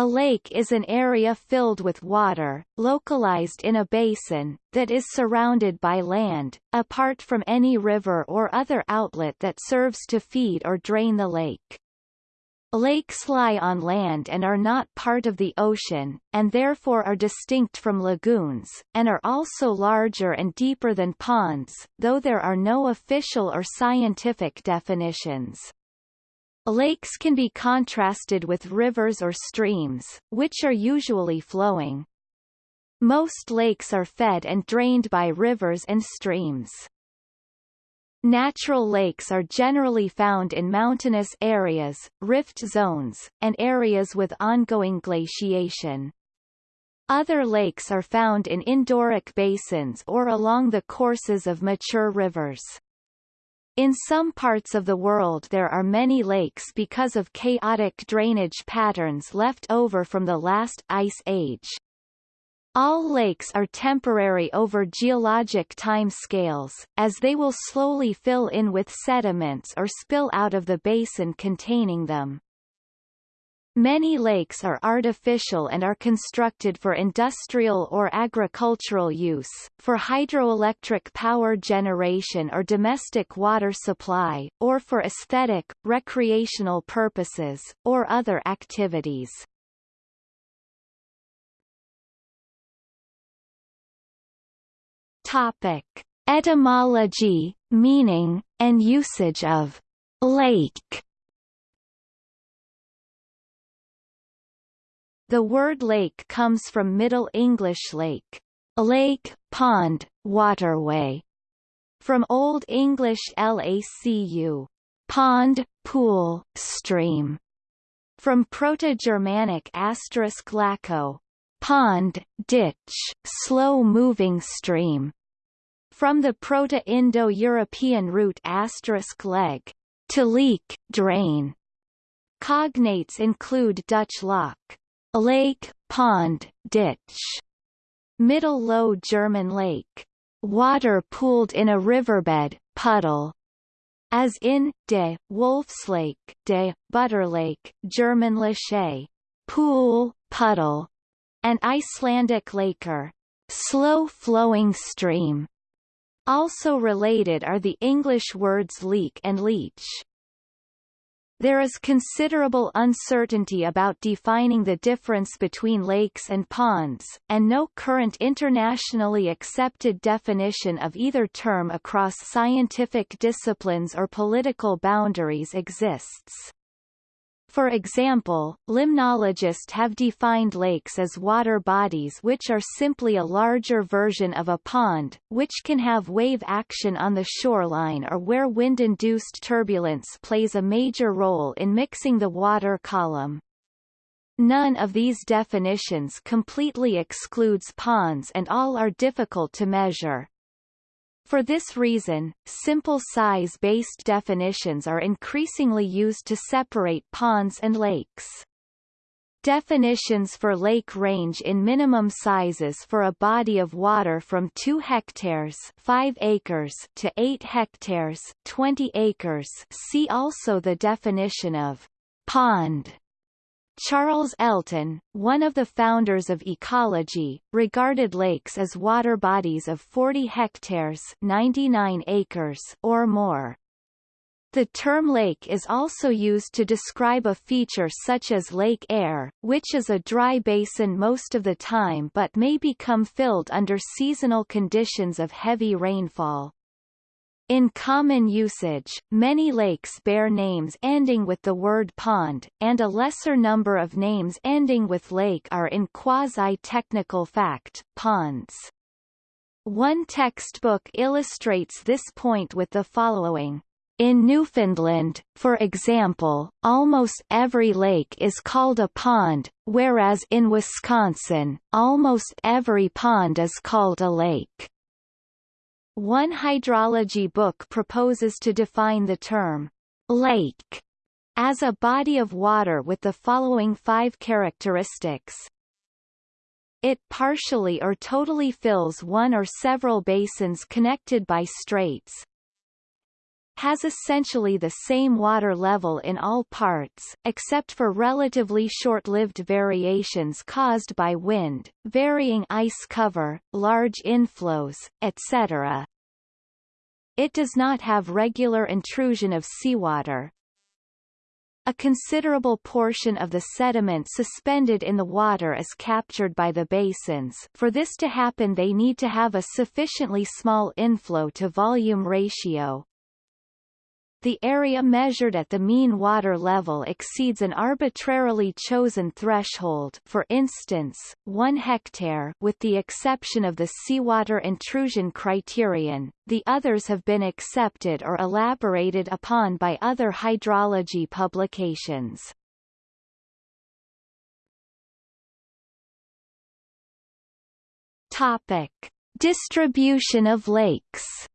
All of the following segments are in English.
A lake is an area filled with water, localized in a basin, that is surrounded by land, apart from any river or other outlet that serves to feed or drain the lake. Lakes lie on land and are not part of the ocean, and therefore are distinct from lagoons, and are also larger and deeper than ponds, though there are no official or scientific definitions. Lakes can be contrasted with rivers or streams, which are usually flowing. Most lakes are fed and drained by rivers and streams. Natural lakes are generally found in mountainous areas, rift zones, and areas with ongoing glaciation. Other lakes are found in endorheic basins or along the courses of mature rivers. In some parts of the world there are many lakes because of chaotic drainage patterns left over from the last ice age. All lakes are temporary over geologic time scales, as they will slowly fill in with sediments or spill out of the basin containing them. Many lakes are artificial and are constructed for industrial or agricultural use, for hydroelectric power generation or domestic water supply, or for aesthetic, recreational purposes, or other activities. Topic. Etymology, meaning, and usage of lake The word lake comes from Middle English lake, lake, pond, waterway, from Old English lacu, pond, pool, stream, from Proto-Germanic asterisk laco, pond, ditch, slow-moving stream, from the Proto-Indo-European root asterisk leg, to leak, drain. Cognates include Dutch loch, lake, pond, ditch. Middle Low German lake, water pooled in a riverbed, puddle. As in, de, Wolfslake, de, Butterlake, German Lasche, pool, puddle, and Icelandic laker, slow-flowing stream. Also related are the English words leak and leach. There is considerable uncertainty about defining the difference between lakes and ponds, and no current internationally accepted definition of either term across scientific disciplines or political boundaries exists. For example, limnologists have defined lakes as water bodies which are simply a larger version of a pond, which can have wave action on the shoreline or where wind-induced turbulence plays a major role in mixing the water column. None of these definitions completely excludes ponds and all are difficult to measure. For this reason, simple size-based definitions are increasingly used to separate ponds and lakes. Definitions for lake range in minimum sizes for a body of water from 2 hectares 5 acres to 8 hectares 20 acres see also the definition of pond Charles Elton, one of the founders of ecology, regarded lakes as water bodies of 40 hectares 99 acres or more. The term lake is also used to describe a feature such as Lake Eyre, which is a dry basin most of the time but may become filled under seasonal conditions of heavy rainfall. In common usage, many lakes bear names ending with the word pond, and a lesser number of names ending with lake are in quasi-technical fact, ponds. One textbook illustrates this point with the following. In Newfoundland, for example, almost every lake is called a pond, whereas in Wisconsin, almost every pond is called a lake. One hydrology book proposes to define the term lake as a body of water with the following five characteristics. It partially or totally fills one or several basins connected by straits. Has essentially the same water level in all parts, except for relatively short-lived variations caused by wind, varying ice cover, large inflows, etc. It does not have regular intrusion of seawater, a considerable portion of the sediment suspended in the water is captured by the basins. For this to happen they need to have a sufficiently small inflow to volume ratio, the area measured at the mean water level exceeds an arbitrarily chosen threshold for instance, 1 hectare with the exception of the seawater intrusion criterion, the others have been accepted or elaborated upon by other hydrology publications. Topic. Distribution of lakes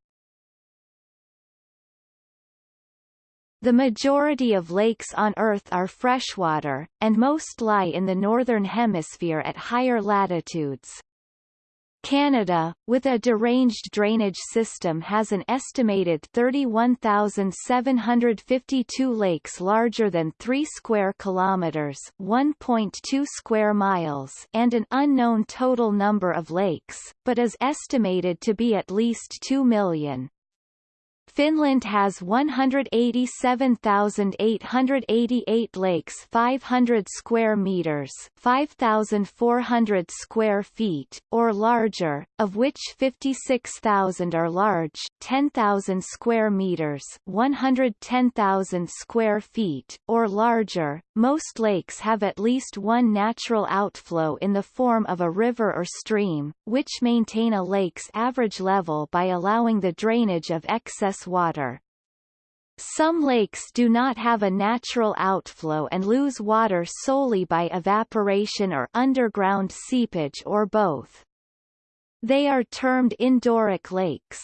The majority of lakes on Earth are freshwater, and most lie in the northern hemisphere at higher latitudes. Canada, with a deranged drainage system has an estimated 31,752 lakes larger than 3 square kilometers 1.2 square miles and an unknown total number of lakes, but is estimated to be at least 2 million. Finland has 187,888 lakes 500 square meters 5,400 square feet, or larger, of which 56,000 are large 10,000 square meters 110,000 square feet, or larger. Most lakes have at least one natural outflow in the form of a river or stream, which maintain a lake's average level by allowing the drainage of excess water. Some lakes do not have a natural outflow and lose water solely by evaporation or underground seepage or both. They are termed endorheic lakes.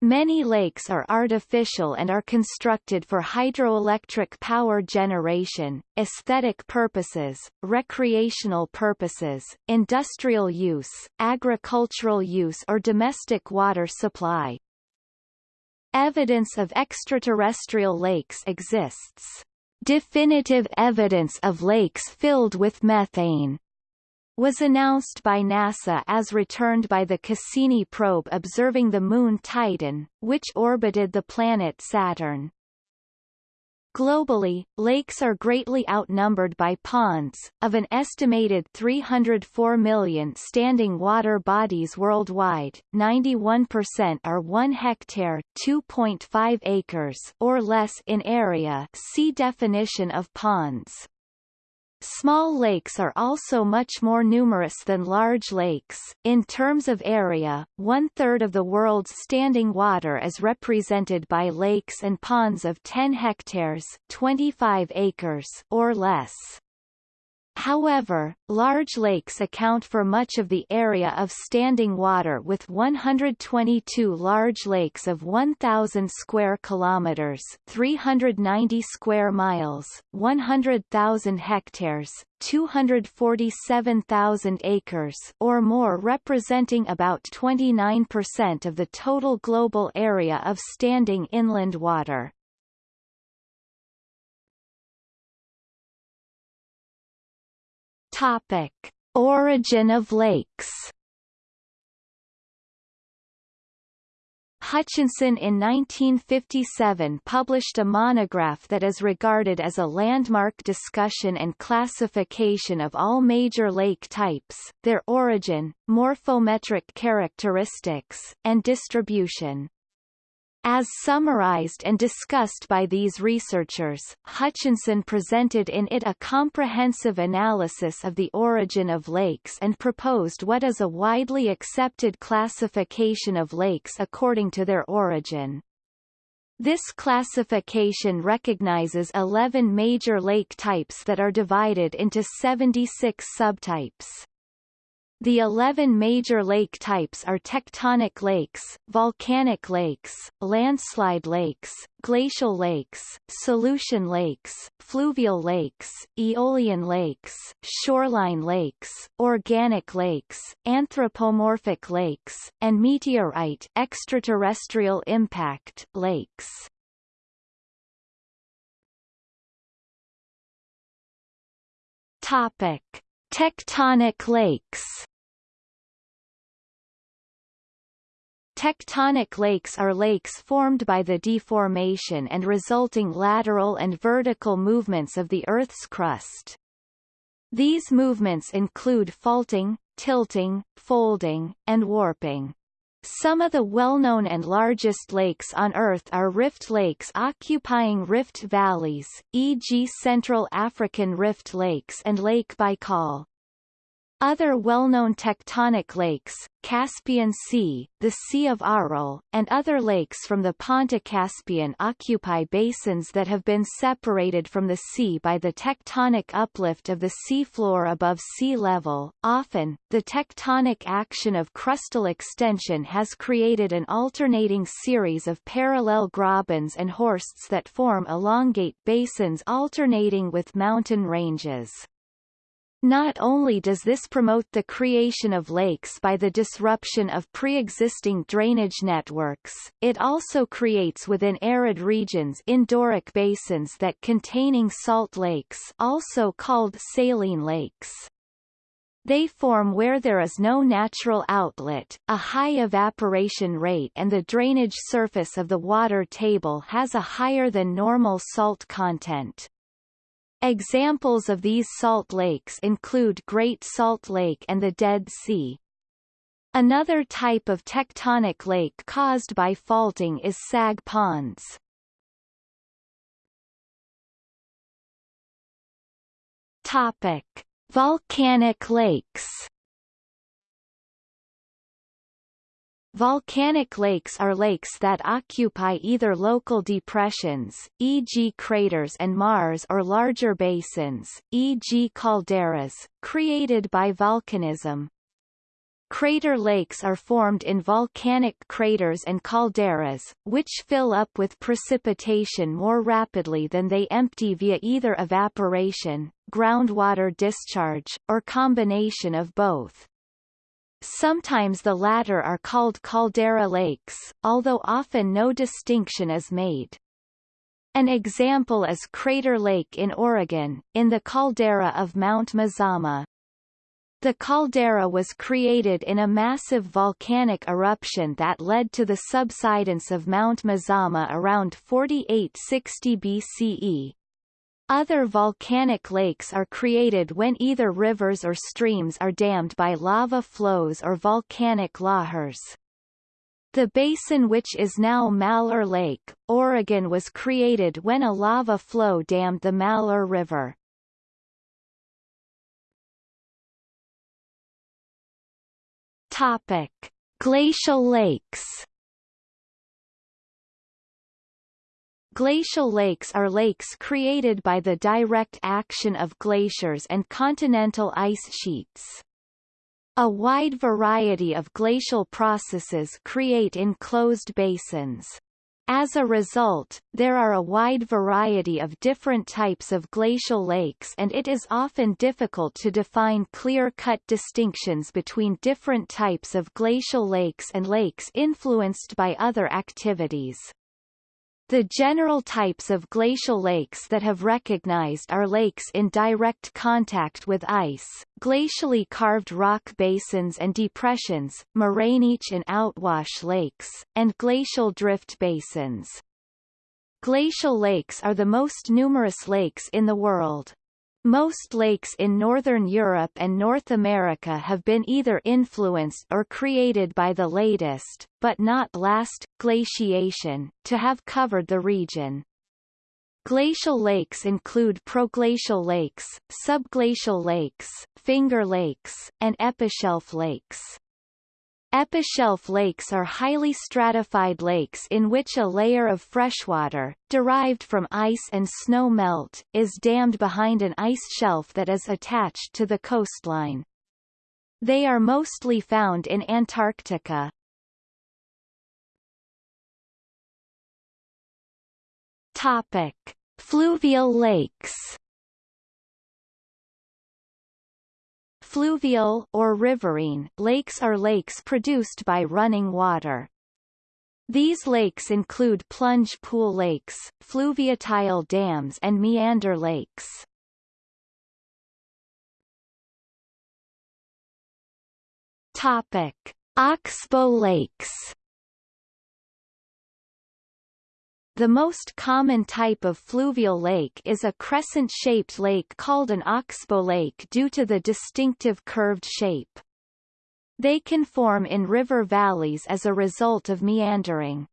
Many lakes are artificial and are constructed for hydroelectric power generation, aesthetic purposes, recreational purposes, industrial use, agricultural use or domestic water supply. Evidence of extraterrestrial lakes exists. Definitive evidence of lakes filled with methane was announced by NASA as returned by the Cassini probe observing the moon Titan, which orbited the planet Saturn. Globally, lakes are greatly outnumbered by ponds. Of an estimated 304 million standing water bodies worldwide, 91% are 1 hectare, 2.5 acres or less in area. See definition of ponds. Small lakes are also much more numerous than large lakes. In terms of area, one-third of the world's standing water is represented by lakes and ponds of 10 hectares 25 acres or less. However, large lakes account for much of the area of standing water with 122 large lakes of 1000 square kilometers, 390 square miles, 100,000 hectares, 247,000 acres or more representing about 29% of the total global area of standing inland water. Topic: Origin of lakes. Hutchinson in 1957 published a monograph that is regarded as a landmark discussion and classification of all major lake types, their origin, morphometric characteristics, and distribution. As summarized and discussed by these researchers, Hutchinson presented in it a comprehensive analysis of the origin of lakes and proposed what is a widely accepted classification of lakes according to their origin. This classification recognizes 11 major lake types that are divided into 76 subtypes. The 11 major lake types are tectonic lakes, volcanic lakes, landslide lakes, glacial lakes, solution lakes, fluvial lakes, aeolian lakes, shoreline lakes, organic lakes, anthropomorphic lakes, and meteorite extraterrestrial impact lakes. Topic: Tectonic lakes. Tectonic lakes are lakes formed by the deformation and resulting lateral and vertical movements of the Earth's crust. These movements include faulting, tilting, folding, and warping. Some of the well-known and largest lakes on Earth are rift lakes occupying rift valleys, e.g. Central African Rift Lakes and Lake Baikal. Other well-known tectonic lakes, Caspian Sea, the Sea of Aral, and other lakes from the Pontic-Caspian occupy basins that have been separated from the sea by the tectonic uplift of the seafloor above sea level. Often, the tectonic action of crustal extension has created an alternating series of parallel grabens and horsts that form elongate basins alternating with mountain ranges. Not only does this promote the creation of lakes by the disruption of pre-existing drainage networks, it also creates within arid regions endorheic basins that containing salt lakes also called saline lakes. They form where there is no natural outlet, a high evaporation rate and the drainage surface of the water table has a higher than normal salt content. Examples of these salt lakes include Great Salt Lake and the Dead Sea. Another type of tectonic lake caused by faulting is sag ponds. Topic: Volcanic lakes. Volcanic lakes are lakes that occupy either local depressions, e.g. craters and maars or larger basins, e.g. calderas, created by volcanism. Crater lakes are formed in volcanic craters and calderas, which fill up with precipitation more rapidly than they empty via either evaporation, groundwater discharge, or combination of both. Sometimes the latter are called caldera lakes, although often no distinction is made. An example is Crater Lake in Oregon, in the caldera of Mount Mazama. The caldera was created in a massive volcanic eruption that led to the subsidence of Mount Mazama around 4860 BCE, other volcanic lakes are created when either rivers or streams are dammed by lava flows or volcanic lahars. The basin which is now Malheur Lake, Oregon was created when a lava flow dammed the Malheur River. Topic. Glacial lakes Glacial lakes are lakes created by the direct action of glaciers and continental ice sheets. A wide variety of glacial processes create enclosed basins. As a result, there are a wide variety of different types of glacial lakes and it is often difficult to define clear-cut distinctions between different types of glacial lakes and lakes influenced by other activities. The general types of glacial lakes that have recognized are lakes in direct contact with ice, glacially carved rock basins and depressions, morainic and outwash lakes, and glacial drift basins. Glacial lakes are the most numerous lakes in the world. Most lakes in northern Europe and North America have been either influenced or created by the latest, but not last, glaciation, to have covered the region. Glacial lakes include proglacial lakes, subglacial lakes, finger lakes, and epishelf lakes. Epishelf lakes are highly stratified lakes in which a layer of freshwater, derived from ice and snow melt, is dammed behind an ice shelf that is attached to the coastline. They are mostly found in Antarctica. Topic: Fluvial lakes. Fluvial or riverine lakes are lakes produced by running water. These lakes include plunge pool lakes, fluviatile dams and meander lakes. Topic: Oxbow lakes. The most common type of fluvial lake is a crescent-shaped lake called an oxbow lake due to the distinctive curved shape. They can form in river valleys as a result of meandering.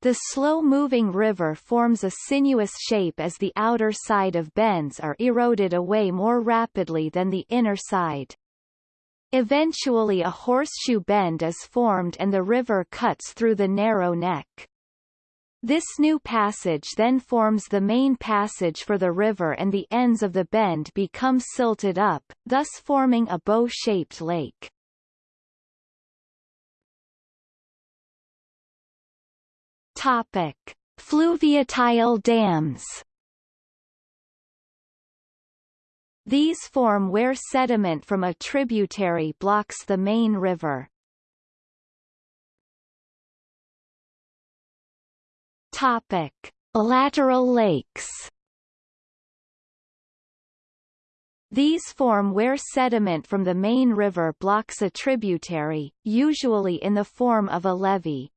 The slow-moving river forms a sinuous shape as the outer side of bends are eroded away more rapidly than the inner side. Eventually a horseshoe bend is formed and the river cuts through the narrow neck. This new passage then forms the main passage for the river and the ends of the bend become silted up, thus forming a bow-shaped lake. Topic. Fluviatile dams These form where sediment from a tributary blocks the main river. Topic: Lateral lakes. These form where sediment from the main river blocks a tributary, usually in the form of a levee.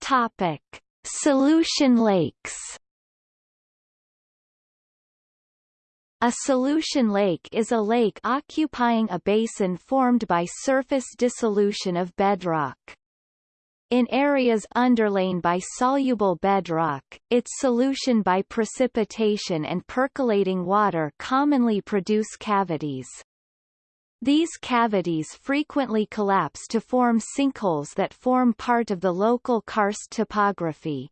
Topic: Solution lakes. A solution lake is a lake occupying a basin formed by surface dissolution of bedrock. In areas underlain by soluble bedrock, its solution by precipitation and percolating water commonly produce cavities. These cavities frequently collapse to form sinkholes that form part of the local karst topography.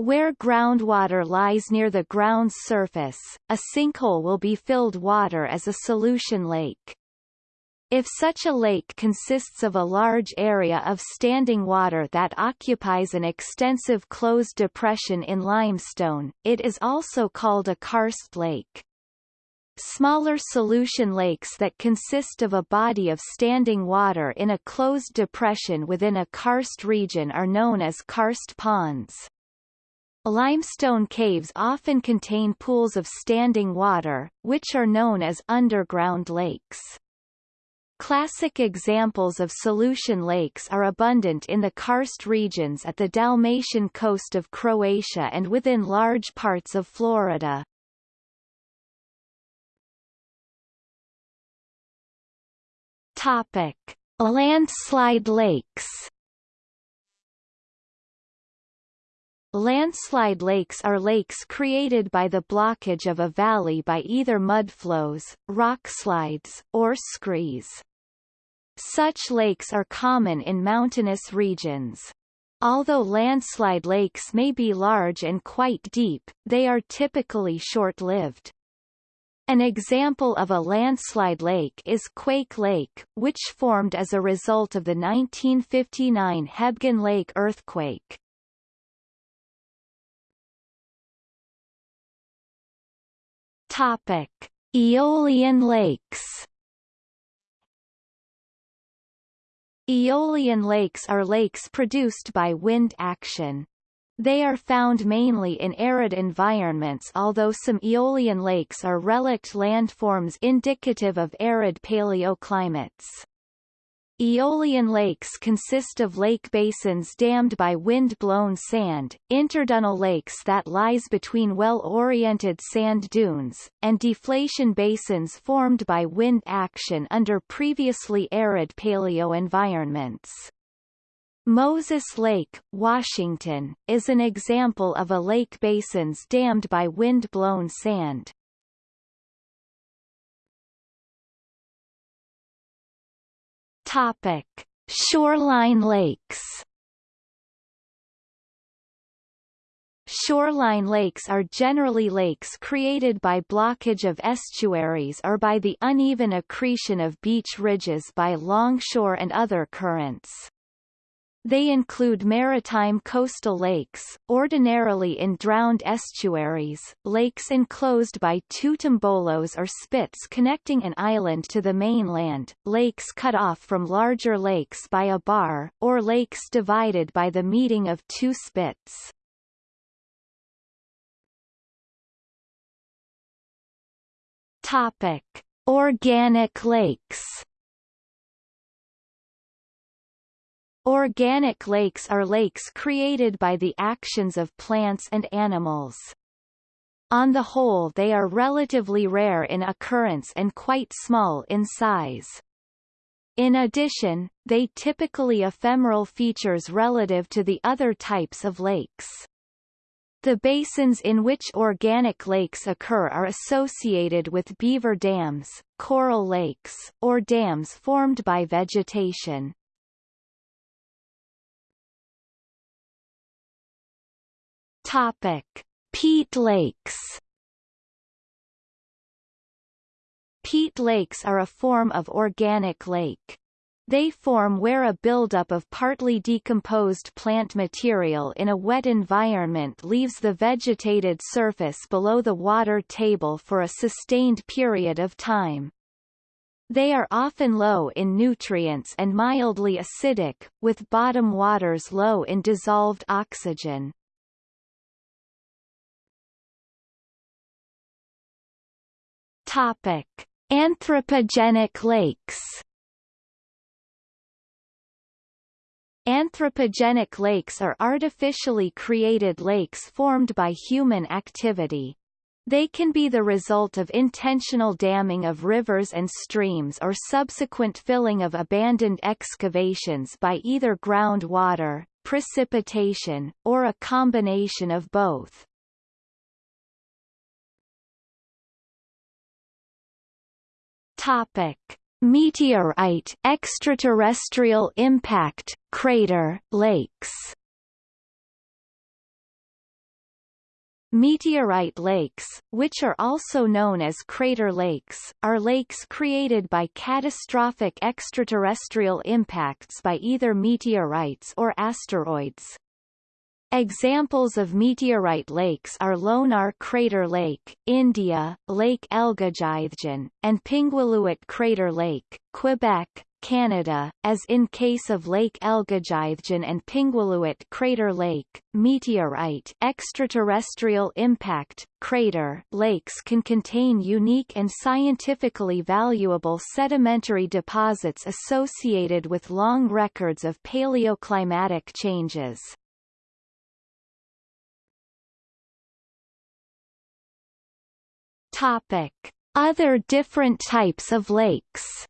Where groundwater lies near the ground's surface, a sinkhole will be filled water as a solution lake. If such a lake consists of a large area of standing water that occupies an extensive closed depression in limestone, it is also called a karst lake. Smaller solution lakes that consist of a body of standing water in a closed depression within a karst region are known as karst ponds. Limestone caves often contain pools of standing water, which are known as underground lakes. Classic examples of solution lakes are abundant in the karst regions at the Dalmatian coast of Croatia and within large parts of Florida. Topic: Landslide lakes Landslide lakes are lakes created by the blockage of a valley by either mudflows, rockslides, or screes. Such lakes are common in mountainous regions. Although landslide lakes may be large and quite deep, they are typically short-lived. An example of a landslide lake is Quake Lake, which formed as a result of the 1959 Hebgen Lake earthquake. Topic: Aeolian lakes. Aeolian lakes are lakes produced by wind action. They are found mainly in arid environments although some aeolian lakes are relict landforms indicative of arid paleoclimates. Aeolian lakes consist of lake basins dammed by wind-blown sand, interdunal lakes that lies between well-oriented sand dunes, and deflation basins formed by wind action under previously arid paleoenvironments. Moses Lake, Washington, is an example of a lake basins dammed by wind-blown sand. Topic: Shoreline lakes. Shoreline lakes are generally lakes created by blockage of estuaries or by the uneven accretion of beach ridges by longshore and other currents. They include maritime coastal lakes, ordinarily in drowned estuaries, lakes enclosed by two tombolos or spits connecting an island to the mainland, lakes cut off from larger lakes by a bar, or lakes divided by the meeting of two spits. Topic: Organic lakes. Organic lakes are lakes created by the actions of plants and animals. On the whole they are relatively rare in occurrence and quite small in size. In addition, they typically ephemeral features relative to the other types of lakes. The basins in which organic lakes occur are associated with beaver dams, coral lakes, or dams formed by vegetation. Topic: Peat lakes. Peat lakes are a form of organic lake. They form where a buildup of partly decomposed plant material in a wet environment leaves the vegetated surface below the water table for a sustained period of time. They are often low in nutrients and mildly acidic, with bottom waters low in dissolved oxygen. Topic: Anthropogenic lakes. Anthropogenic lakes are artificially created lakes formed by human activity. They can be the result of intentional damming of rivers and streams or subsequent filling of abandoned excavations by either groundwater, precipitation, or a combination of both. Topic: Meteorite extraterrestrial impact crater lakes Meteorite lakes, which are also known as crater lakes, are lakes created by catastrophic extraterrestrial impacts by either meteorites or asteroids. Examples of meteorite lakes are Lonar Crater Lake, India, Lake El'gygytgyn, and Pingualuit Crater Lake, Quebec, Canada, as in case of Lake El'gygytgyn and Pingualuit Crater Lake, meteorite extraterrestrial impact crater lakes can contain unique and scientifically valuable sedimentary deposits associated with long records of paleoclimatic changes. Topic: Other different types of lakes.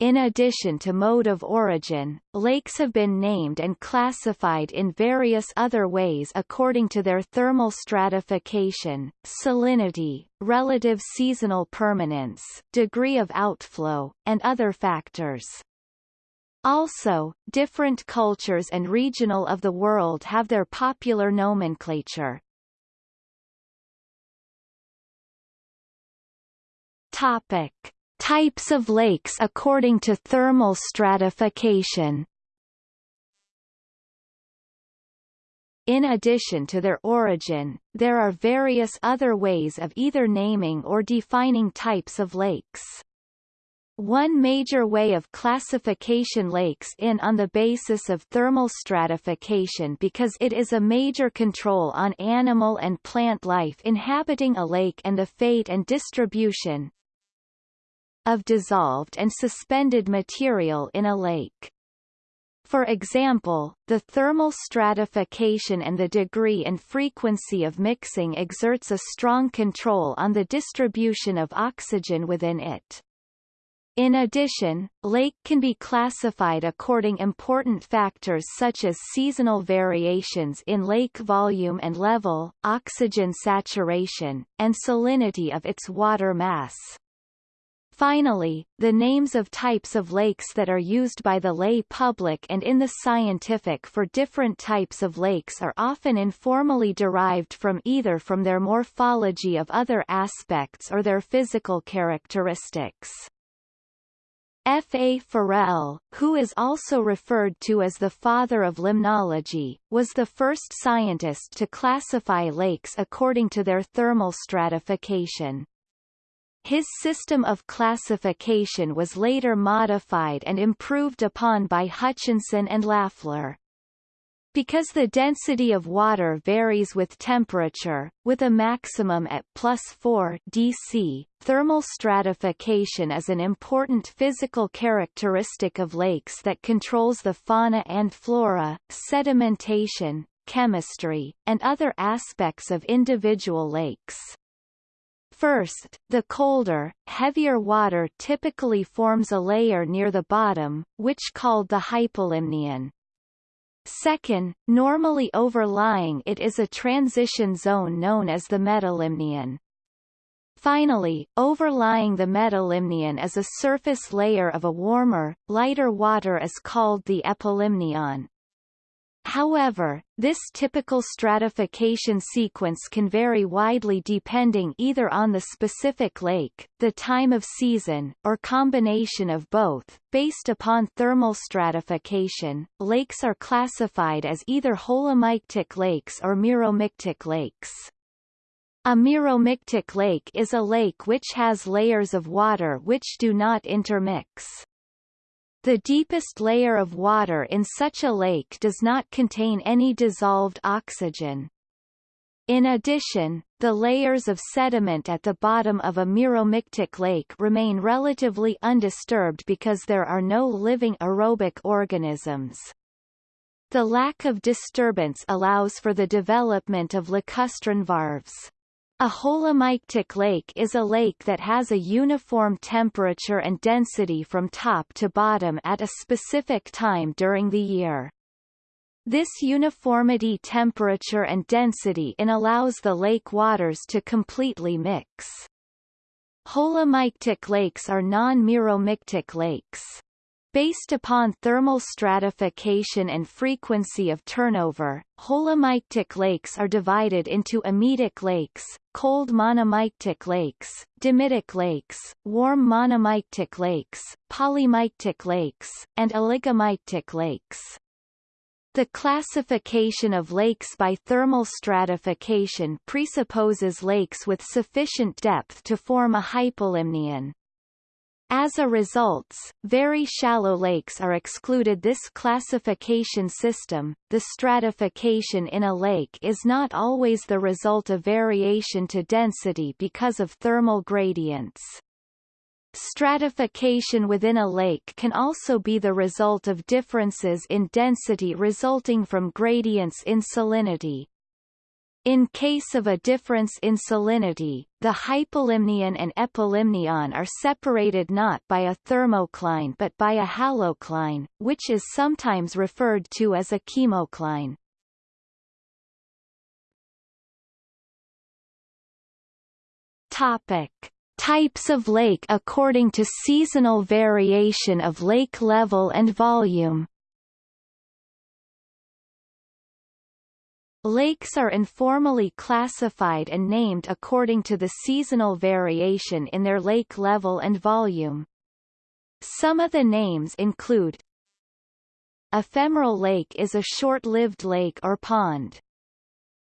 In addition to mode of origin, lakes have been named and classified in various other ways according to their thermal stratification, salinity, relative seasonal permanence, degree of outflow, and other factors. Also, different cultures and regional of the world have their popular nomenclature. Topic: Types of lakes according to thermal stratification. In addition to their origin, there are various other ways of either naming or defining types of lakes. One major way of classification lakes in on the basis of thermal stratification because it is a major control on animal and plant life inhabiting a lake and the fate and distribution, of dissolved and suspended material in a lake. For example, the thermal stratification and the degree and frequency of mixing exerts a strong control on the distribution of oxygen within it. In addition, lake can be classified according important factors such as seasonal variations in lake volume and level, oxygen saturation, and salinity of its water mass. Finally, the names of types of lakes that are used by the lay public and in the scientific for different types of lakes are often informally derived from either from their morphology of other aspects or their physical characteristics. F. A. Forel, who is also referred to as the father of limnology, was the first scientist to classify lakes according to their thermal stratification. His system of classification was later modified and improved upon by Hutchinson and Löffler. Because the density of water varies with temperature, with a maximum at plus 4 dC, thermal stratification is an important physical characteristic of lakes that controls the fauna and flora, sedimentation, chemistry, and other aspects of individual lakes. First, the colder, heavier water typically forms a layer near the bottom, which is called the hypolimnion. Second, normally overlying it is a transition zone known as the metalimnion. Finally, overlying the metalimnion is a surface layer of a warmer, lighter water is called the epilimnion. However, this typical stratification sequence can vary widely depending either on the specific lake, the time of season, or combination of both. Based upon thermal stratification, lakes are classified as either holomictic lakes or meromictic lakes. A meromictic lake is a lake which has layers of water which do not intermix. The deepest layer of water in such a lake does not contain any dissolved oxygen. In addition, the layers of sediment at the bottom of a meromictic lake remain relatively undisturbed because there are no living aerobic organisms. The lack of disturbance allows for the development of lacustrine varves. A holomictic lake is a lake that has a uniform temperature and density from top to bottom at a specific time during the year. This uniformity temperature and density in allows the lake waters to completely mix. Holomictic lakes are non-meromictic lakes. Based upon thermal stratification and frequency of turnover, holomictic lakes are divided into amictic lakes, cold monomictic lakes, dimictic lakes, warm monomictic lakes, polymictic lakes, and oligomictic lakes. The classification of lakes by thermal stratification presupposes lakes with sufficient depth to form a hypolimnion. As a result, very shallow lakes are excluded this classification system. The stratification in a lake is not always the result of variation to density because of thermal gradients. Stratification within a lake can also be the result of differences in density resulting from gradients in salinity. In case of a difference in salinity, the hypolimnion and epilimnion are separated not by a thermocline but by a halocline, which is sometimes referred to as a chemocline. Topic. Types of lake according to seasonal variation of lake level and volume Lakes are informally classified and named according to the seasonal variation in their lake level and volume. Some of the names include Ephemeral lake is a short-lived lake or pond.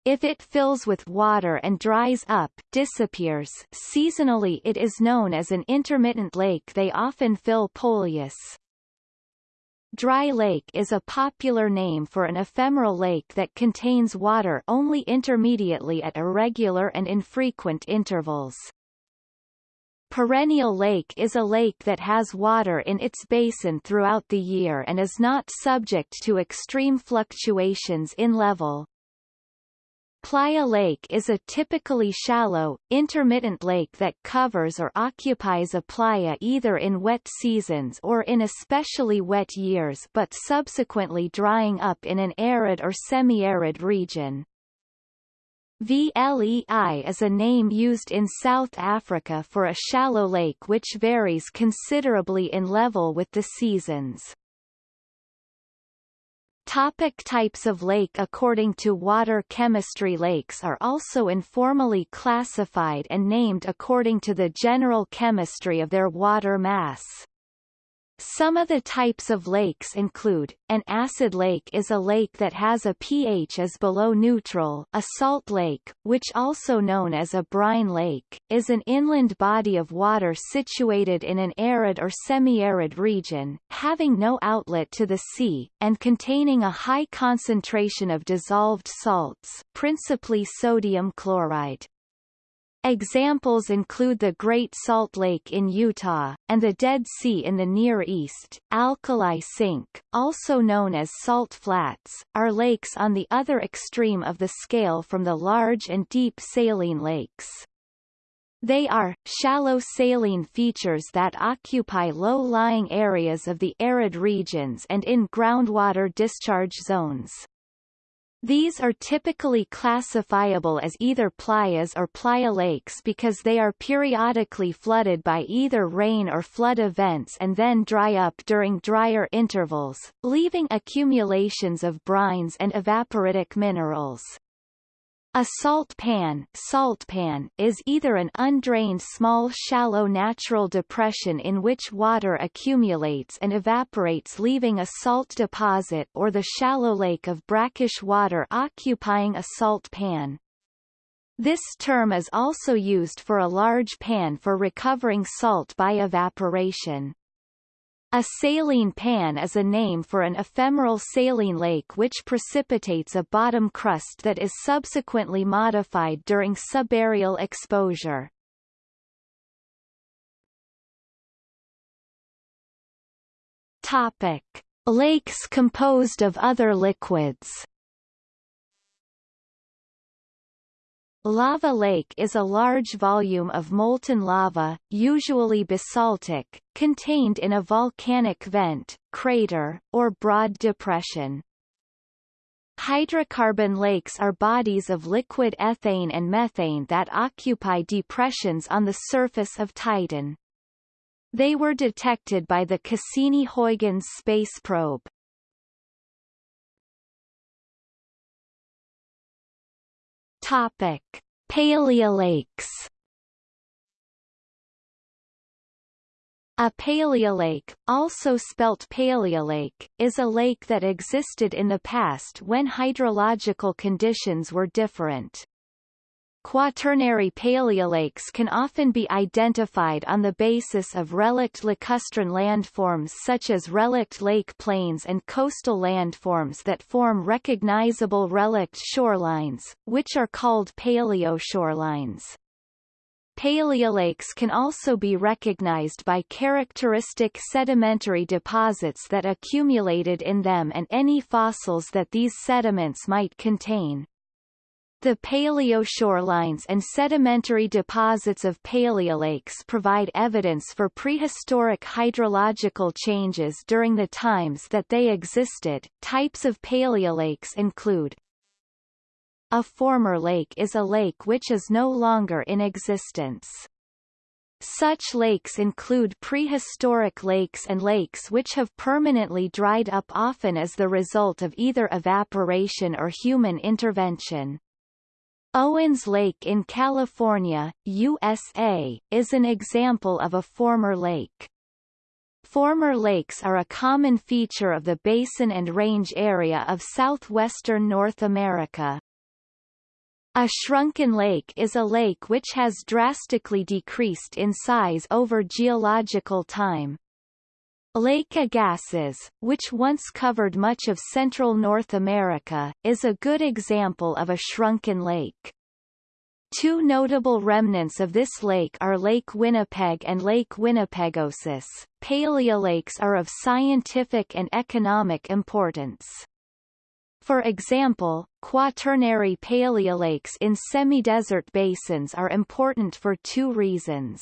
If it fills with water and dries up disappears seasonally it is known as an intermittent lake they often fill Poljes. Dry lake is a popular name for an ephemeral lake that contains water only intermediately at irregular and infrequent intervals. Perennial lake is a lake that has water in its basin throughout the year and is not subject to extreme fluctuations in level. Playa Lake is a typically shallow, intermittent lake that covers or occupies a playa either in wet seasons or in especially wet years but subsequently drying up in an arid or semi-arid region. VLEI is a name used in South Africa for a shallow lake which varies considerably in level with the seasons. Topic types of lake According to water chemistry lakes are also informally classified and named according to the general chemistry of their water mass. Some of the types of lakes include, an acid lake is a lake that has a pH as below neutral a salt lake, which also known as a brine lake, is an inland body of water situated in an arid or semi-arid region, having no outlet to the sea, and containing a high concentration of dissolved salts principally sodium chloride. Examples include the Great Salt Lake in Utah, and the Dead Sea in the Near East. Alkali sink, also known as salt flats, are lakes on the other extreme of the scale from the large and deep saline lakes. They are, shallow saline features that occupy low-lying areas of the arid regions and in groundwater discharge zones. These are typically classifiable as either playas or playa lakes because they are periodically flooded by either rain or flood events and then dry up during drier intervals, leaving accumulations of brines and evaporitic minerals. A salt pan, salt pan is either an undrained small shallow natural depression in which water accumulates and evaporates leaving a salt deposit or the shallow lake of brackish water occupying a salt pan. This term is also used for a large pan for recovering salt by evaporation. A saline pan is a name for an ephemeral saline lake which precipitates a bottom crust that is subsequently modified during subaerial exposure. Topic: Lakes composed of other liquids. Lava lake is a large volume of molten lava, usually basaltic, contained in a volcanic vent, crater, or broad depression. Hydrocarbon lakes are bodies of liquid ethane and methane that occupy depressions on the surface of Titan. They were detected by the Cassini-Huygens space probe. Topic: Paleolakes. A paleolake, also spelt paleolake, is a lake that existed in the past when hydrological conditions were different. Quaternary paleolakes can often be identified on the basis of relict lacustrine landforms such as relict lake plains and coastal landforms that form recognizable relict shorelines, which are called paleoshorelines. Paleolakes can also be recognized by characteristic sedimentary deposits that accumulated in them and any fossils that these sediments might contain. The paleoshorelines and sedimentary deposits of paleolakes provide evidence for prehistoric hydrological changes during the times that they existed. Types of paleolakes include A former lake is a lake which is no longer in existence. Such lakes include prehistoric lakes and lakes which have permanently dried up often as the result of either evaporation or human intervention. Owens Lake in California, USA, is an example of a former lake. Former lakes are a common feature of the basin and range area of southwestern North America. A shrunken lake is a lake which has drastically decreased in size over geological time. Lake Agassiz, which once covered much of central North America, is a good example of a shrunken lake. Two notable remnants of this lake are Lake Winnipeg and Lake Winnipegosis. Paleolakes are of scientific and economic importance. For example, quaternary paleolakes in semi-desert basins are important for two reasons.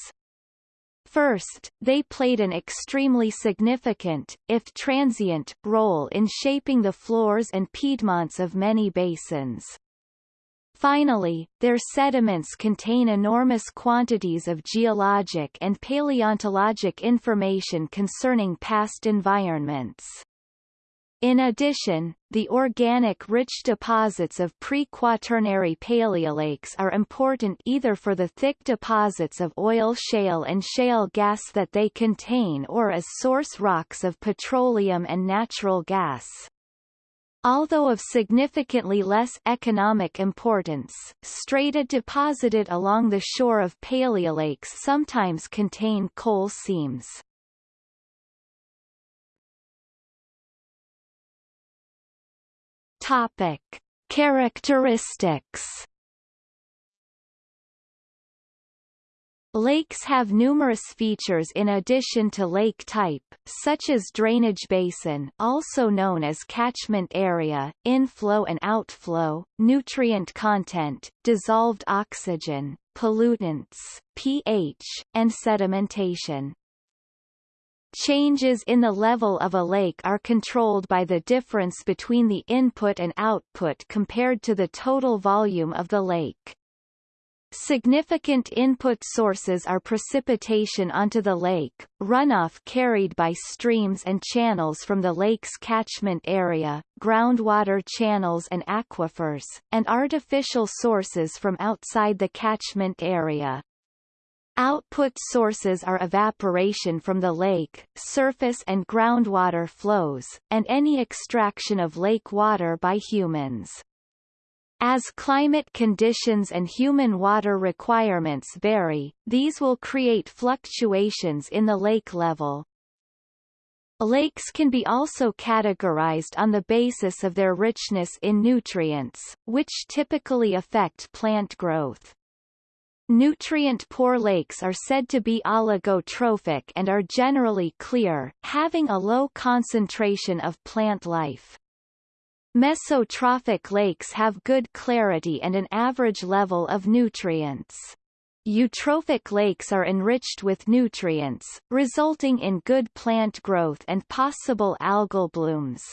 First, they played an extremely significant, if transient, role in shaping the floors and piedmonts of many basins. Finally, their sediments contain enormous quantities of geologic and paleontologic information concerning past environments. In addition, the organic-rich deposits of pre-quaternary paleolakes are important either for the thick deposits of oil shale and shale gas that they contain or as source rocks of petroleum and natural gas. Although of significantly less economic importance, strata deposited along the shore of paleolakes sometimes contain coal seams. Topic: Characteristics Lakes have numerous features in addition to lake type, such as drainage basin also known as catchment area, inflow and outflow, nutrient content, dissolved oxygen, pollutants, pH, and sedimentation. Changes in the level of a lake are controlled by the difference between the input and output compared to the total volume of the lake. Significant input sources are precipitation onto the lake, runoff carried by streams and channels from the lake's catchment area, groundwater channels and aquifers, and artificial sources from outside the catchment area. Output sources are evaporation from the lake, surface and groundwater flows, and any extraction of lake water by humans. As climate conditions and human water requirements vary, these will create fluctuations in the lake level. Lakes can be also categorized on the basis of their richness in nutrients, which typically affect plant growth. Nutrient-poor lakes are said to be oligotrophic and are generally clear, having a low concentration of plant life. Mesotrophic lakes have good clarity and an average level of nutrients. Eutrophic lakes are enriched with nutrients, resulting in good plant growth and possible algal blooms.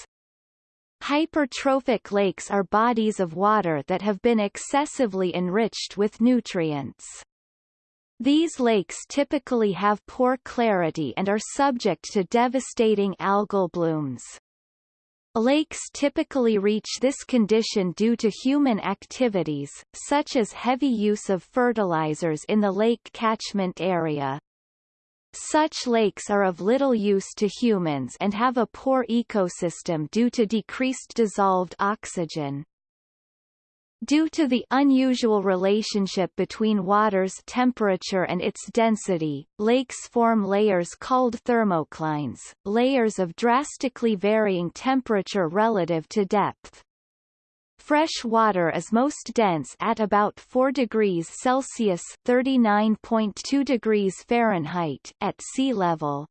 Hypertrophic lakes are bodies of water that have been excessively enriched with nutrients. These lakes typically have poor clarity and are subject to devastating algal blooms. Lakes typically reach this condition due to human activities, such as heavy use of fertilizers in the lake catchment area. Such lakes are of little use to humans and have a poor ecosystem due to decreased dissolved oxygen. Due to the unusual relationship between water's temperature and its density, lakes form layers called thermoclines, layers of drastically varying temperature relative to depth. Fresh water is most dense at about 4 degrees Celsius (39.2 degrees Fahrenheit) at sea level.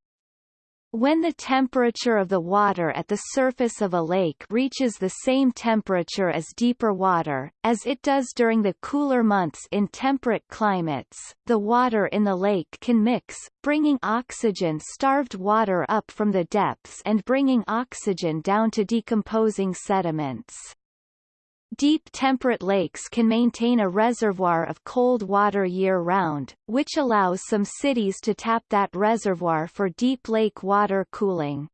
When the temperature of the water at the surface of a lake reaches the same temperature as deeper water, as it does during the cooler months in temperate climates, the water in the lake can mix, bringing oxygen-starved water up from the depths and bringing oxygen down to decomposing sediments. Deep temperate lakes can maintain a reservoir of cold water year-round, which allows some cities to tap that reservoir for deep lake water cooling.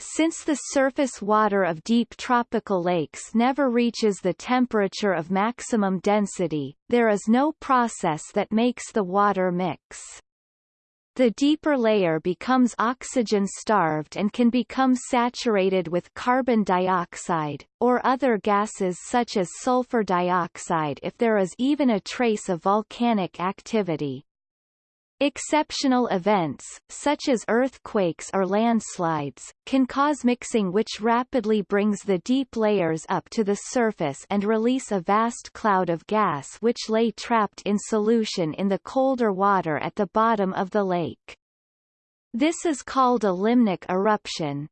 Since the surface water of deep tropical lakes never reaches the temperature of maximum density, there is no process that makes the water mix. The deeper layer becomes oxygen-starved and can become saturated with carbon dioxide, or other gases such as sulfur dioxide if there is even a trace of volcanic activity. Exceptional events, such as earthquakes or landslides, can cause mixing which rapidly brings the deep layers up to the surface and release a vast cloud of gas which lay trapped in solution in the colder water at the bottom of the lake. This is called a limnic eruption.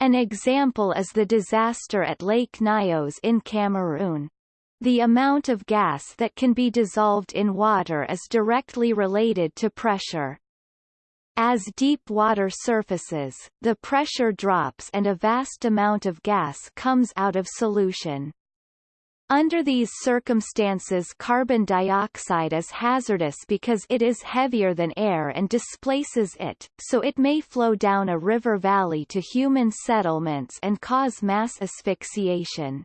An example is the disaster at Lake Nyos in Cameroon. The amount of gas that can be dissolved in water is directly related to pressure. As deep water surfaces, the pressure drops and a vast amount of gas comes out of solution. Under these circumstances carbon dioxide is hazardous because it is heavier than air and displaces it, so it may flow down a river valley to human settlements and cause mass asphyxiation.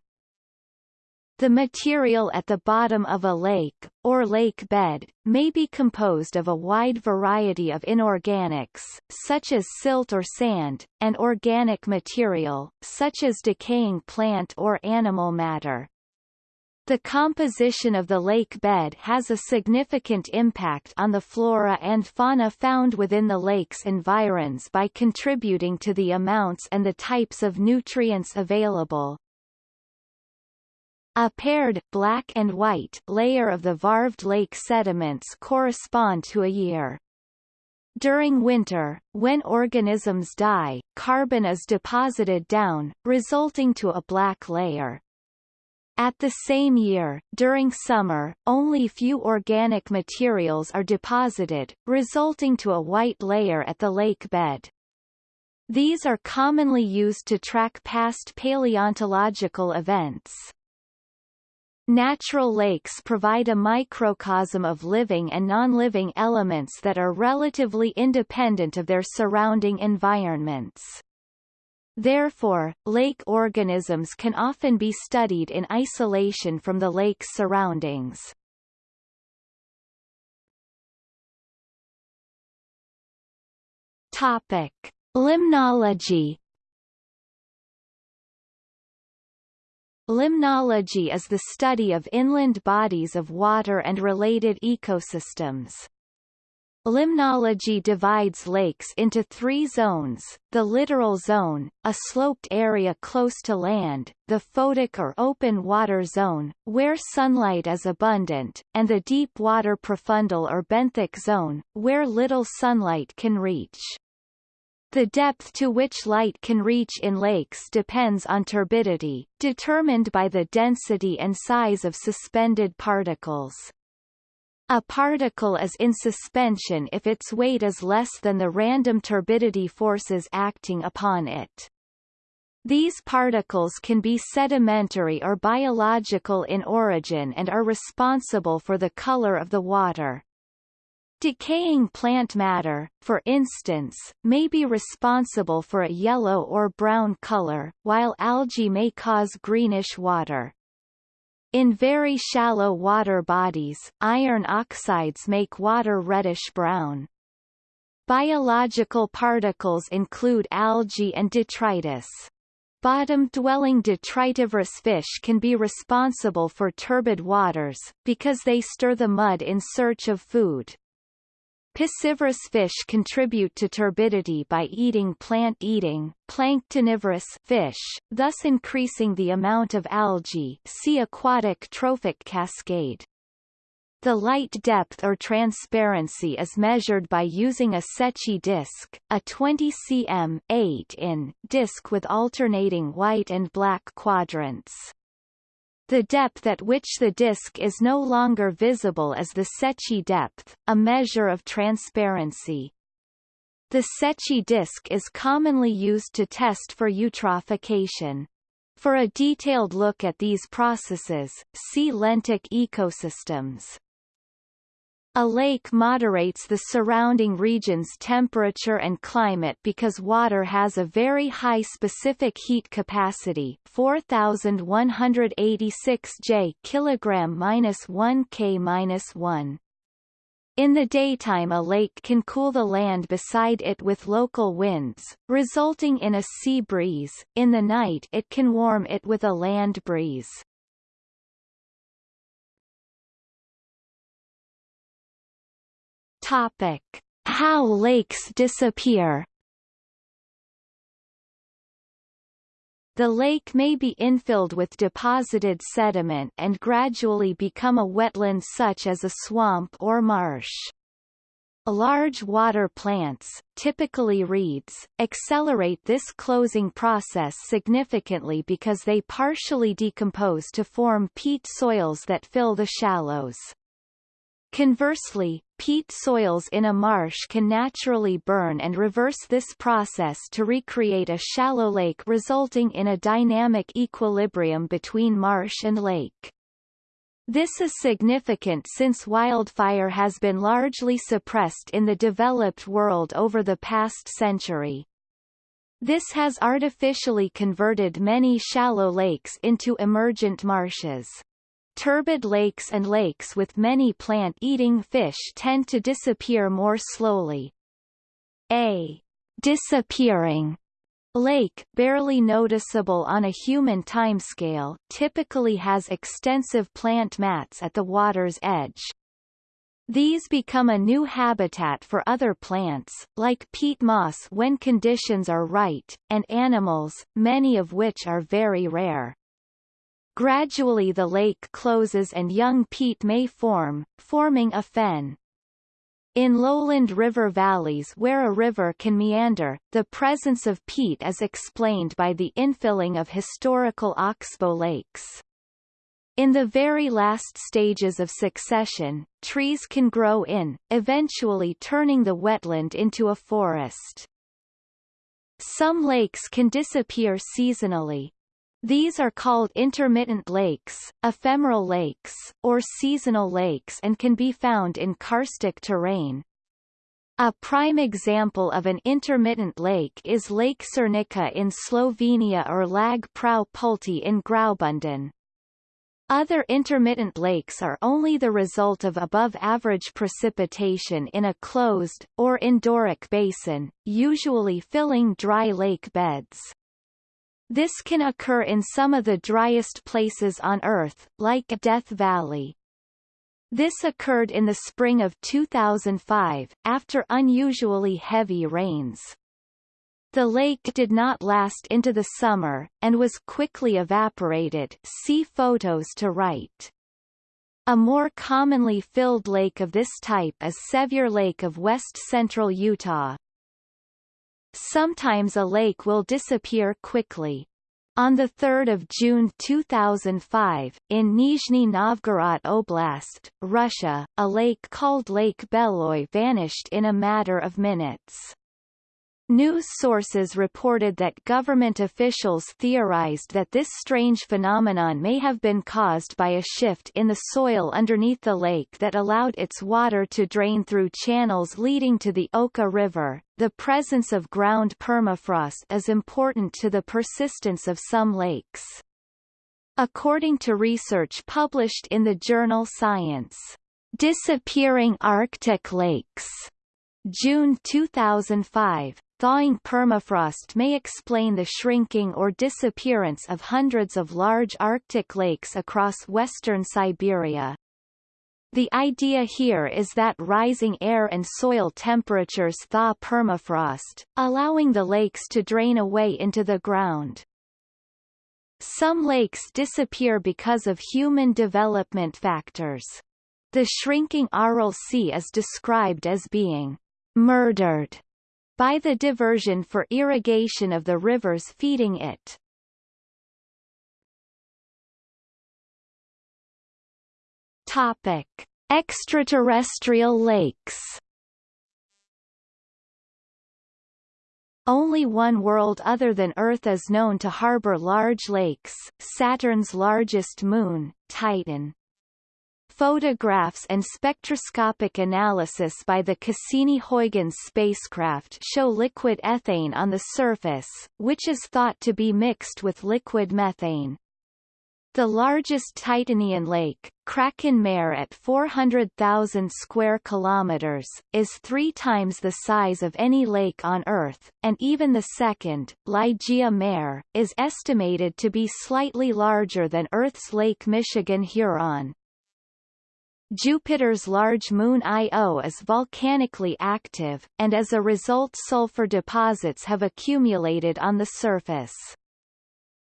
The material at the bottom of a lake, or lake bed, may be composed of a wide variety of inorganics, such as silt or sand, and organic material, such as decaying plant or animal matter. The composition of the lake bed has a significant impact on the flora and fauna found within the lake's environs by contributing to the amounts and the types of nutrients available. A paired black and white layer of the varved lake sediments correspond to a year. During winter, when organisms die, carbon is deposited down, resulting to a black layer. At the same year, during summer, only few organic materials are deposited, resulting to a white layer at the lake bed. These are commonly used to track past paleontological events. Natural lakes provide a microcosm of living and non-living elements that are relatively independent of their surrounding environments. Therefore, lake organisms can often be studied in isolation from the lake's surroundings. Topic: Limnology. Limnology is the study of inland bodies of water and related ecosystems. Limnology divides lakes into three zones, the littoral zone, a sloped area close to land, the photic or open water zone, where sunlight is abundant, and the deep water profundal or benthic zone, where little sunlight can reach. The depth to which light can reach in lakes depends on turbidity, determined by the density and size of suspended particles. A particle is in suspension if its weight is less than the random turbidity forces acting upon it. These particles can be sedimentary or biological in origin and are responsible for the color of the water. Decaying plant matter, for instance, may be responsible for a yellow or brown color, while algae may cause greenish water. In very shallow water bodies, iron oxides make water reddish-brown. Biological particles include algae and detritus. Bottom-dwelling detritivorous fish can be responsible for turbid waters, because they stir the mud in search of food. Piscivorous fish contribute to turbidity by eating plant-eating, planktonivorous fish, thus increasing the amount of algae see aquatic trophic cascade. The light depth or transparency is measured by using a Secchi disc, a 20 cm 8 in disc with alternating white and black quadrants. The depth at which the disk is no longer visible is the Secchi depth, a measure of transparency. The Secchi disk is commonly used to test for eutrophication. For a detailed look at these processes, see lentic ecosystems. A lake moderates the surrounding region's temperature and climate because water has a very high specific heat capacity 4186 J kg-1 K-1. In the daytime a lake can cool the land beside it with local winds, resulting in a sea breeze, in the night it can warm it with a land breeze. Topic: How lakes disappear. The lake may be infilled with deposited sediment and gradually become a wetland such as a swamp or marsh. Large water plants, typically reeds, accelerate this closing process significantly because they partially decompose to form peat soils that fill the shallows. Conversely, peat soils in a marsh can naturally burn and reverse this process to recreate a shallow lake resulting in a dynamic equilibrium between marsh and lake. This is significant since wildfire has been largely suppressed in the developed world over the past century. This has artificially converted many shallow lakes into emergent marshes. Turbid lakes and lakes with many plant-eating fish tend to disappear more slowly. A disappearing lake, barely noticeable on a human timescale, typically has extensive plant mats at the water's edge, these become a new habitat for other plants, like peat moss when conditions are right, and animals, many of which are very rare. Gradually the lake closes and young peat may form, forming a fen. In lowland river valleys where a river can meander, the presence of peat is explained by the infilling of historical oxbow lakes. In the very last stages of succession, trees can grow in, eventually turning the wetland into a forest. Some lakes can disappear seasonally. These are called intermittent lakes, ephemeral lakes, or seasonal lakes and can be found in karstic terrain. A prime example of an intermittent lake is Lake Cerknica in Slovenia or Lag Prau Pulte in Graubünden. Other intermittent lakes are only the result of above-average precipitation in a closed, or endorheic basin, usually filling dry lake beds. This can occur in some of the driest places on Earth, like Death Valley. This occurred in the spring of 2005, after unusually heavy rains. The lake did not last into the summer, and was quickly evaporated see photos to right. A more commonly filled lake of this type is Sevier Lake of west-central Utah. Sometimes a lake will disappear quickly. On 3 June 2005, in Nizhny Novgorod Oblast, Russia, a lake called Lake Beloye vanished in a matter of minutes. News sources reported that government officials theorized that this strange phenomenon may have been caused by a shift in the soil underneath the lake that allowed its water to drain through channels leading to the Oka River. The presence of ground permafrost is important to the persistence of some lakes. According to research published in the journal Science, Disappearing Arctic Lakes, June 2005, Thawing permafrost may explain the shrinking or disappearance of hundreds of large Arctic lakes across western Siberia. The idea here is that rising air and soil temperatures thaw permafrost, allowing the lakes to drain away into the ground. Some lakes disappear because of human development factors. The shrinking Aral Sea is described as being murdered by the diversion for irrigation of the rivers feeding it. Topic: Extraterrestrial lakes. Only one world other than Earth is known to harbor large lakes, Saturn's largest moon, Titan. Photographs and spectroscopic analysis by the Cassini-Huygens spacecraft show liquid ethane on the surface, which is thought to be mixed with liquid methane. The largest Titanian lake, Kraken Mare at 400,000 square kilometers, is three times the size of any lake on Earth, and even the second, Ligeia Mare, is estimated to be slightly larger than Earth's Lake Michigan-Huron. Jupiter's large moon Io is volcanically active, and as a result sulfur deposits have accumulated on the surface.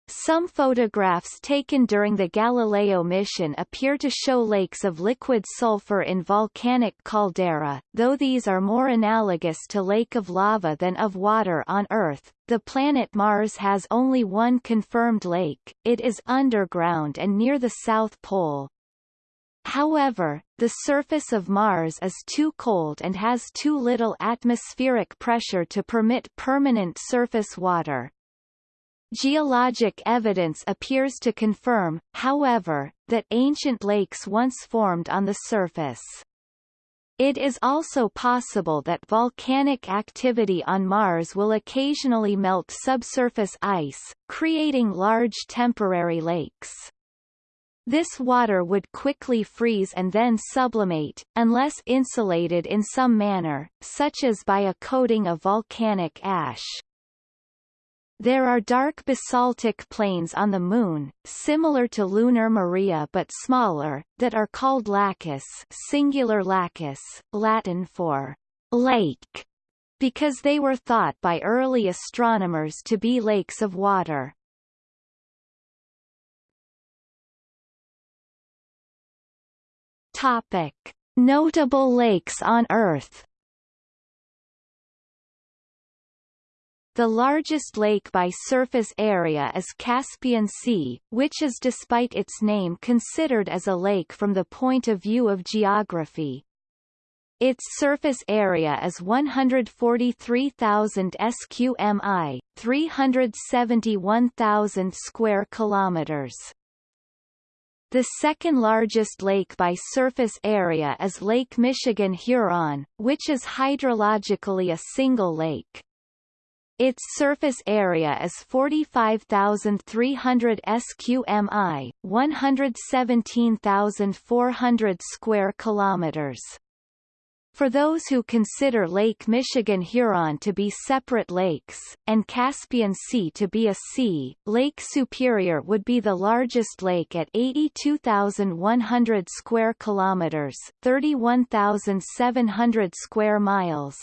Some photographs taken during the Galileo mission appear to show lakes of liquid sulfur in volcanic caldera, though these are more analogous to lake of lava than of water on Earth. The planet Mars has only one confirmed lake, it is underground and near the South Pole. However, the surface of Mars is too cold and has too little atmospheric pressure to permit permanent surface water. Geologic evidence appears to confirm, however, that ancient lakes once formed on the surface. It is also possible that volcanic activity on Mars will occasionally melt subsurface ice, creating large temporary lakes. This water would quickly freeze and then sublimate, unless insulated in some manner, such as by a coating of volcanic ash. There are dark basaltic plains on the Moon, similar to lunar Maria but smaller, that are called lacus singular lacus, Latin for lake, because they were thought by early astronomers to be lakes of water. Topic: Notable lakes on Earth. The largest lake by surface area is Caspian Sea, which is despite its name considered as a lake from the point of view of geography. Its surface area is 143,000 sqmi, 371,000 square kilometers. The second largest lake by surface area is Lake Michigan-Huron, which is hydrologically a single lake. Its surface area is 45,300 sqmi, 117,400 square kilometers. For those who consider Lake Michigan-Huron to be separate lakes, and Caspian Sea to be a sea, Lake Superior would be the largest lake at 82,100 square kilometers 31,700 square miles.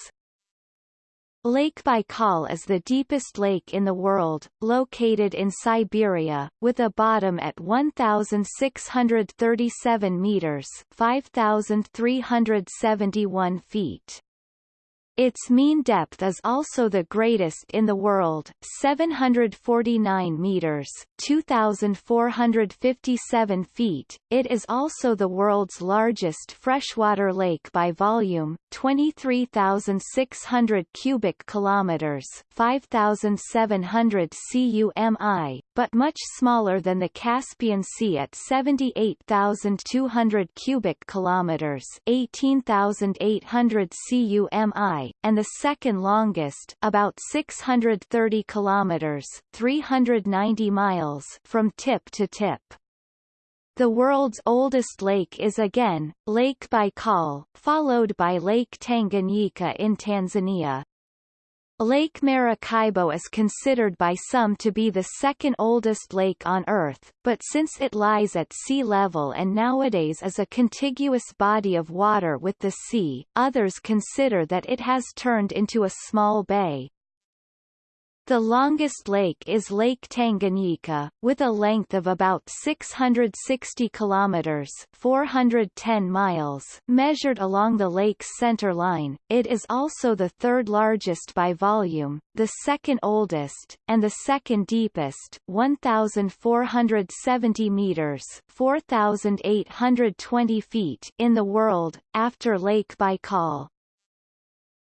Lake Baikal is the deepest lake in the world, located in Siberia, with a bottom at 1,637 meters 5,371 feet. Its mean depth is also the greatest in the world, 749 meters, 2457 feet. It is also the world's largest freshwater lake by volume, 23,600 cubic kilometers, 5,700 cumi, but much smaller than the Caspian Sea at 78,200 cubic kilometers, 18,800 cumi and the second longest about 630 kilometers 390 miles from tip to tip. The world's oldest lake is again, Lake Baikal, followed by Lake Tanganyika in Tanzania. Lake Maracaibo is considered by some to be the second oldest lake on Earth, but since it lies at sea level and nowadays is a contiguous body of water with the sea, others consider that it has turned into a small bay. The longest lake is Lake Tanganyika, with a length of about 660 kilometers (410 miles) measured along the lake's center line. It is also the third largest by volume, the second oldest, and the second deepest, 1,470 meters (4,820 feet) in the world, after Lake Baikal.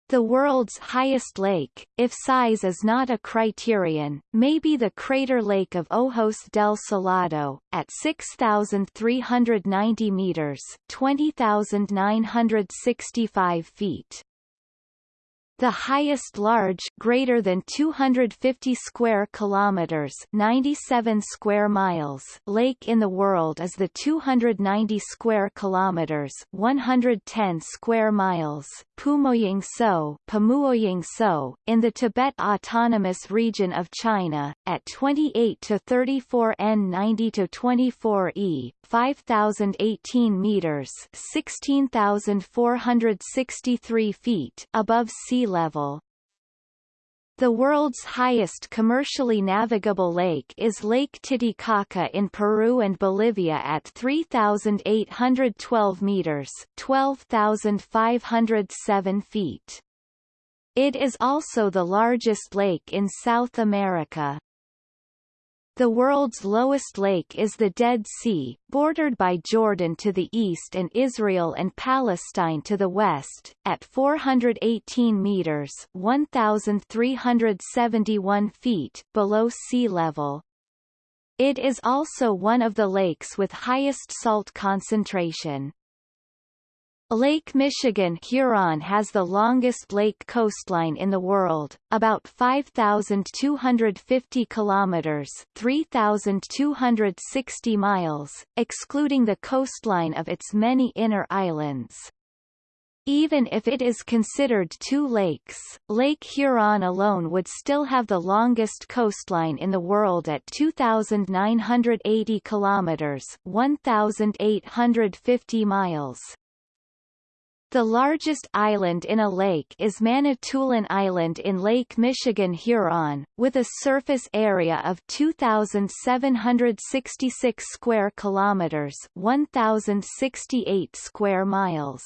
The world's highest lake, if size is not a criterion, may be the crater lake of Ojos del Salado, at 6,390 meters 20,965 feet. The highest large greater than 250 square kilometers 97 square miles lake in the world is the 290 square kilometers 110 square miles Pumoying So, So in the Tibet Autonomous Region of China at 28 to 34 N 90 to 24 E 5018 meters 16463 feet above sea level. The world's highest commercially navigable lake is Lake Titicaca in Peru and Bolivia at 3,812 meters 12,507 feet. It is also the largest lake in South America. The world's lowest lake is the Dead Sea, bordered by Jordan to the east and Israel and Palestine to the west, at 418 meters 1,371 feet below sea level. It is also one of the lakes with highest salt concentration. Lake Michigan Huron has the longest lake coastline in the world, about 5,250 kilometers 3,260 miles, excluding the coastline of its many inner islands. Even if it is considered two lakes, Lake Huron alone would still have the longest coastline in the world at 2,980 kilometers 1,850 miles. The largest island in a lake is Manitoulin Island in Lake Michigan Huron, with a surface area of 2,766 square kilometers 1,068 square miles.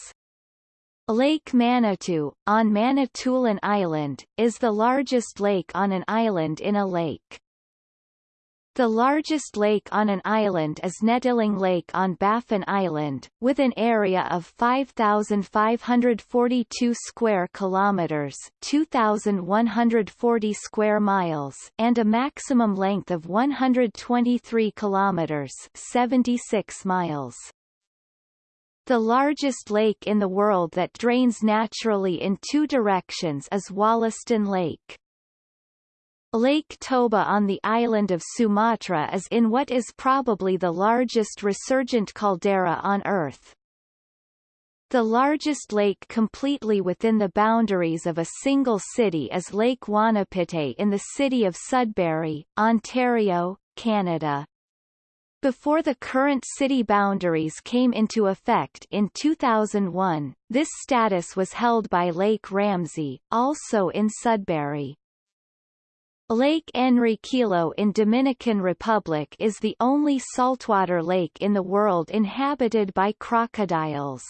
Lake Manitou, on Manitoulin Island, is the largest lake on an island in a lake. The largest lake on an island is Nettilling Lake on Baffin Island, with an area of 5,542 square kilometers (2,140 square miles) and a maximum length of 123 kilometers (76 miles). The largest lake in the world that drains naturally in two directions is Wollaston Lake. Lake Toba on the island of Sumatra is in what is probably the largest resurgent caldera on Earth. The largest lake completely within the boundaries of a single city is Lake Wanapitei in the city of Sudbury, Ontario, Canada. Before the current city boundaries came into effect in 2001, this status was held by Lake Ramsey, also in Sudbury. Lake Enriquillo in Dominican Republic is the only saltwater lake in the world inhabited by crocodiles.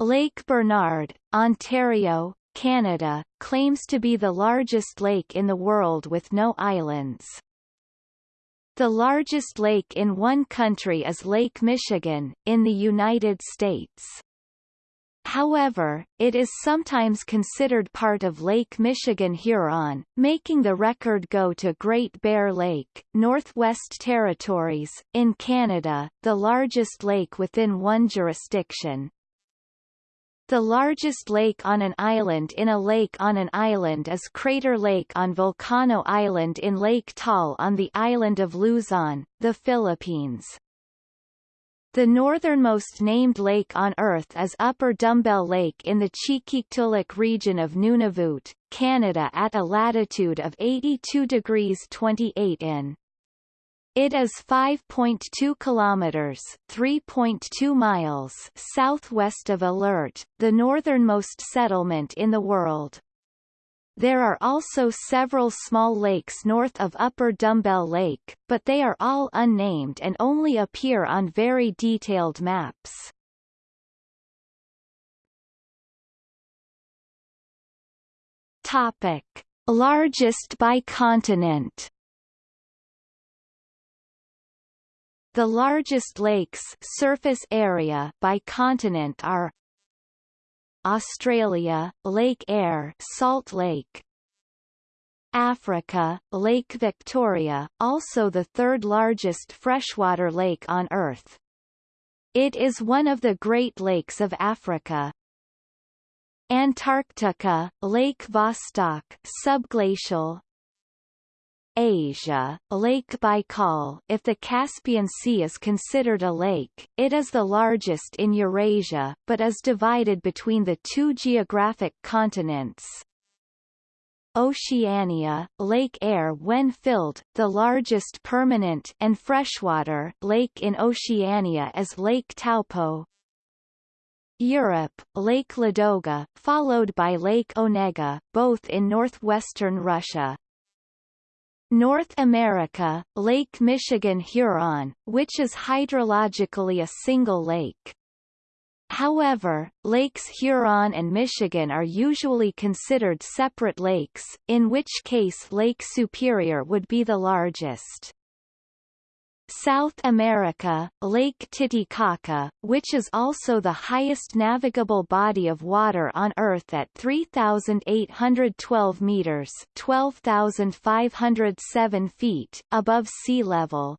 Lake Bernard, Ontario, Canada, claims to be the largest lake in the world with no islands. The largest lake in one country is Lake Michigan, in the United States. However, it is sometimes considered part of Lake Michigan-Huron, making the record go to Great Bear Lake, Northwest Territories, in Canada, the largest lake within one jurisdiction. The largest lake on an island in a lake on an island is Crater Lake on Volcano Island in Lake Taal on the island of Luzon, the Philippines. The northernmost named lake on Earth is Upper Dumbbell Lake in the Qikiqtaaluk region of Nunavut, Canada at a latitude of 82 degrees 28 in. It is 5.2 kilometers (3.2 miles) southwest of Alert, the northernmost settlement in the world. There are also several small lakes north of Upper Dumbbell Lake, but they are all unnamed and only appear on very detailed maps. Topic: Largest by continent. The largest lakes surface area by continent are Australia, Lake Eyre Salt Lake Africa, Lake Victoria, also the third largest freshwater lake on Earth. It is one of the Great Lakes of Africa. Antarctica, Lake Vostok subglacial, Asia, Lake Baikal if the Caspian Sea is considered a lake, it is the largest in Eurasia, but is divided between the two geographic continents. Oceania, Lake Eyre when filled, the largest permanent and freshwater lake in Oceania is Lake Taupo. Europe, Lake Ladoga, followed by Lake Onega, both in northwestern Russia. North America, Lake Michigan Huron, which is hydrologically a single lake. However, Lakes Huron and Michigan are usually considered separate lakes, in which case Lake Superior would be the largest. South America, Lake Titicaca, which is also the highest navigable body of water on Earth at 3,812 meters 12,507 feet above sea level.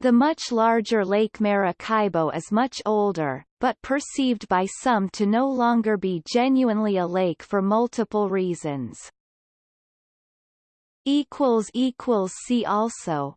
The much larger Lake Maracaibo is much older, but perceived by some to no longer be genuinely a lake for multiple reasons. See also